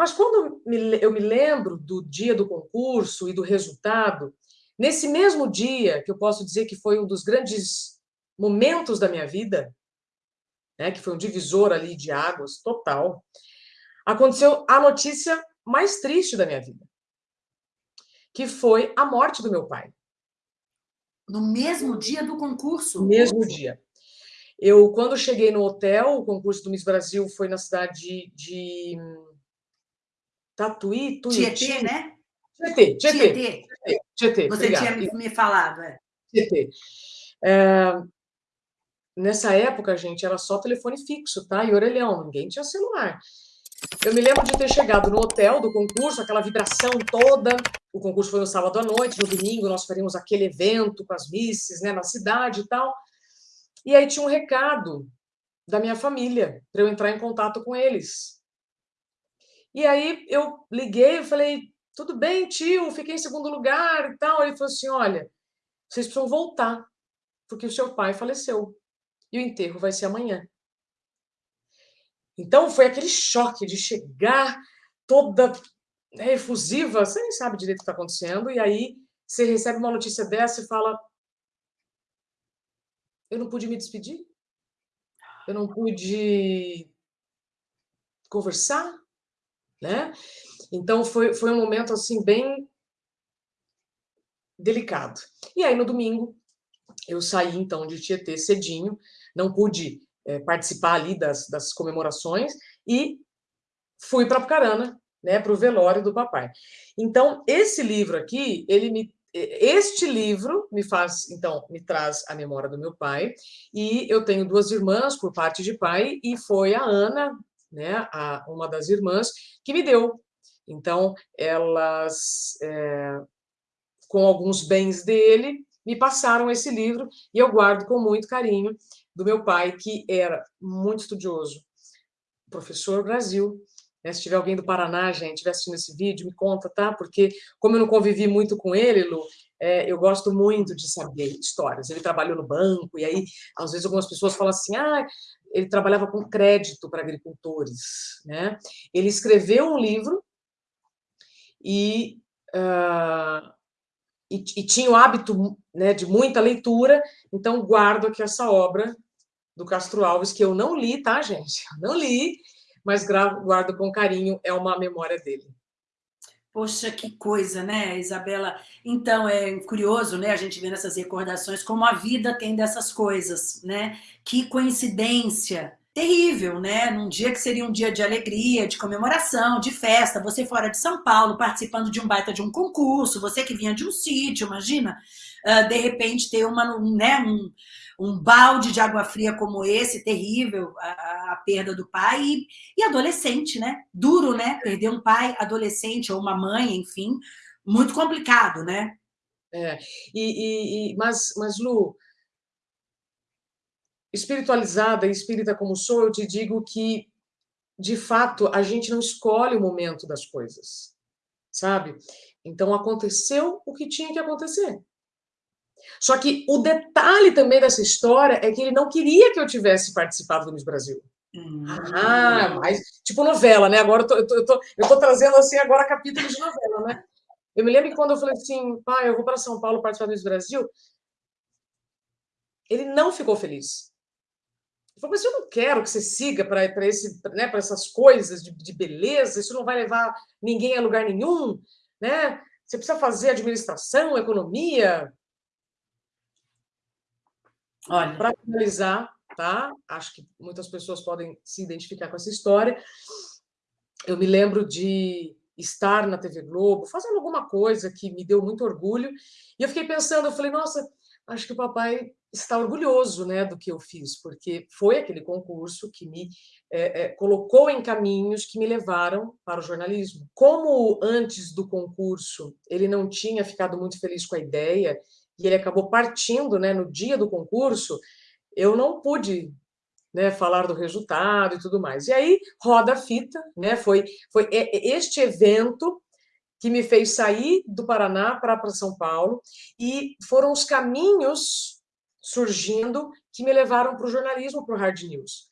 Mas quando eu me lembro do dia do concurso e do resultado, nesse mesmo dia, que eu posso dizer que foi um dos grandes momentos da minha vida, né, que foi um divisor ali de águas total, aconteceu a notícia mais triste da minha vida, que foi a morte do meu pai. No mesmo dia do concurso? No mesmo dia. Eu, quando cheguei no hotel, o concurso do Miss Brasil foi na cidade de Tatuí, Tuiuti. Tietê, né? Tietê, Tietê. Tietê. Tietê Você obrigado. tinha me falado, é. Tietê. É, nessa época, gente, era só telefone fixo, tá? E orelhão, ninguém tinha celular. Eu me lembro de ter chegado no hotel do concurso, aquela vibração toda. O concurso foi no sábado à noite, no domingo nós faríamos aquele evento com as misses, né, na cidade e tal. E aí tinha um recado da minha família para eu entrar em contato com eles. E aí eu liguei e falei, tudo bem, tio, fiquei em segundo lugar e tal. Ele falou assim, olha, vocês precisam voltar, porque o seu pai faleceu. E o enterro vai ser amanhã. Então foi aquele choque de chegar toda efusiva, você nem sabe direito o que está acontecendo, e aí você recebe uma notícia dessa e fala, eu não pude me despedir, eu não pude conversar, né? Então, foi, foi um momento, assim, bem delicado. E aí, no domingo, eu saí, então, de Tietê cedinho, não pude é, participar ali das, das comemorações e fui para Apucarana, né, para o velório do papai. Então, esse livro aqui, ele me este livro me faz, então, me traz a memória do meu pai, e eu tenho duas irmãs por parte de pai, e foi a Ana, né, a, uma das irmãs, que me deu. Então, elas, é, com alguns bens dele, me passaram esse livro e eu guardo com muito carinho do meu pai, que era muito estudioso, professor Brasil. Né? Se tiver alguém do Paraná, gente, estiver assistindo esse vídeo, me conta, tá? Porque, como eu não convivi muito com ele, Lu, é, eu gosto muito de saber histórias. Ele trabalhou no banco, e aí, às vezes, algumas pessoas falam assim, ah, ele trabalhava com crédito para agricultores. Né? Ele escreveu um livro e, uh, e, e, tinha o hábito né, de muita leitura, então guardo aqui essa obra do Castro Alves, que eu não li, tá, gente? Eu não li, mas guardo com carinho, é uma memória dele. Poxa, que coisa, né, Isabela? Então, é curioso, né, a gente vê nessas recordações como a vida tem dessas coisas, né? Que coincidência terrível, né? Num dia que seria um dia de alegria, de comemoração, de festa, você fora de São Paulo, participando de um baita de um concurso, você que vinha de um sítio, imagina, uh, de repente ter uma, né, um, um balde de água fria como esse, terrível, a, a perda do pai, e, e, adolescente, né? Duro, né? Perder um pai, adolescente, ou uma mãe, enfim, muito complicado, né? É, e, e, mas, mas, Lu, espiritualizada e espírita como sou, eu te digo que, de fato, a gente não escolhe o momento das coisas, sabe? Então, aconteceu o que tinha que acontecer. Só que o detalhe também dessa história é que ele não queria que eu tivesse participado do Miss Brasil. Hum. Ah, mas tipo novela, né? Agora eu tô, eu, tô, eu, tô, eu tô trazendo assim agora capítulo de novela, né? Eu me lembro que quando eu falei assim, pai, eu vou para São Paulo participar do Miss Brasil, ele não ficou feliz. Ele falou, mas eu não quero que você siga para né, essas coisas de, de beleza, isso não vai levar ninguém a lugar nenhum, né? Você precisa fazer administração, economia, para finalizar, tá? Acho que muitas pessoas podem se identificar com essa história. Eu me lembro de estar na TV Globo, fazendo alguma coisa que me deu muito orgulho, e eu fiquei pensando, eu falei, nossa, acho que o papai está orgulhoso né, do que eu fiz, porque foi aquele concurso que me é, é, colocou em caminhos que me levaram para o jornalismo. Como antes do concurso ele não tinha ficado muito feliz com a ideia e ele acabou partindo né, no dia do concurso, eu não pude né, falar do resultado e tudo mais. E aí, roda a fita, né, foi, foi este evento que me fez sair do Paraná para São Paulo, e foram os caminhos surgindo que me levaram para o jornalismo, para o Hard News.